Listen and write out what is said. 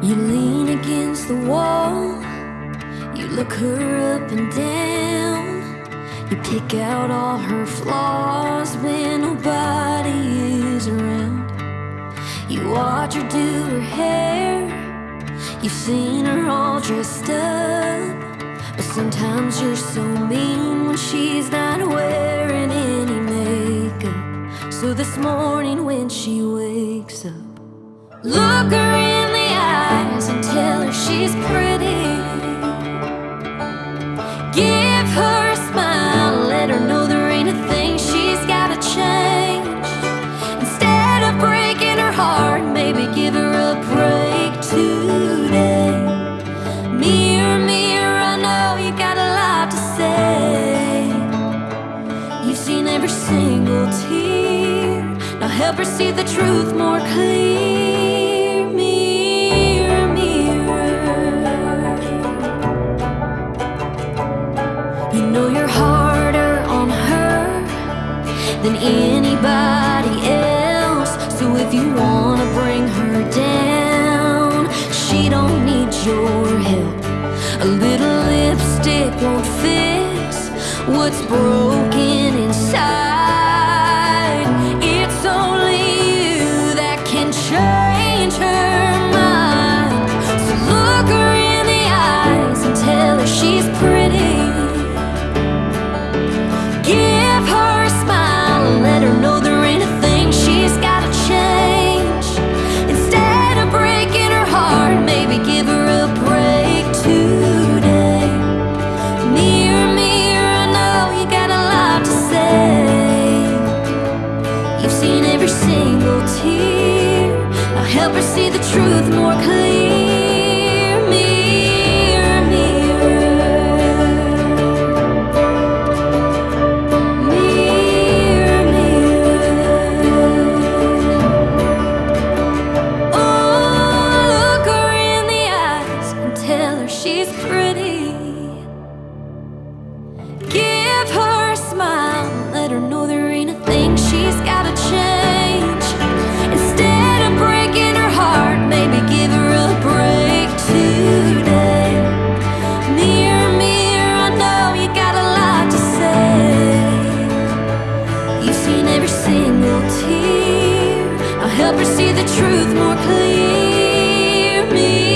You lean against the wall, you look her up and down. You pick out all her flaws when nobody is around. You watch her do her hair, you've seen her all dressed up. But sometimes you're so mean when she's not wearing any makeup. So this morning when she wakes up, look her in eyes and tell her she's pretty. Give her a smile, let her know there ain't a thing she's gotta change. Instead of breaking her heart, maybe give her a break today. Mirror, mirror, I know you got a lot to say. You've seen every single tear. Now help her see the truth more clear. Know you're harder on her than anybody else. So if you wanna bring her down, she don't need your help. A little lipstick won't fix what's broken inside. Single tear. Now help her see the truth more clear. Mirror, mirror. Mirror, mirror. Oh, look her in the eyes and tell her she's pretty. Help see the truth more clear. Mirror,